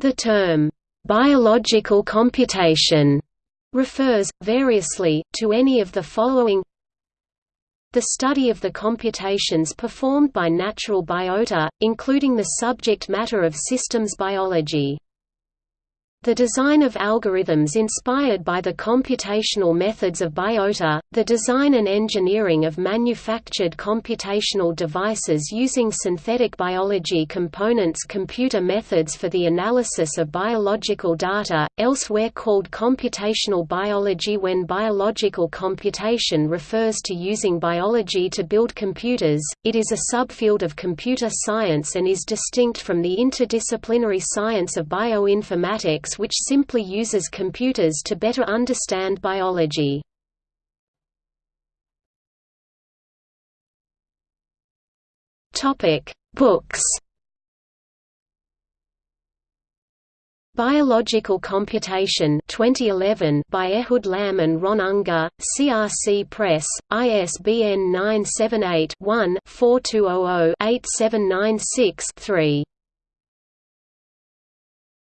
The term, "'biological computation' refers, variously, to any of the following the study of the computations performed by natural biota, including the subject matter of systems biology. The design of algorithms inspired by the computational methods of biota, the design and engineering of manufactured computational devices using synthetic biology components computer methods for the analysis of biological data, elsewhere called computational biology when biological computation refers to using biology to build computers, it is a subfield of computer science and is distinct from the interdisciplinary science of bioinformatics which simply uses computers to better understand biology. Books Biological Computation 2011 by Ehud Lamm and Ron Unger, CRC Press, ISBN 978 one 4200 8796 3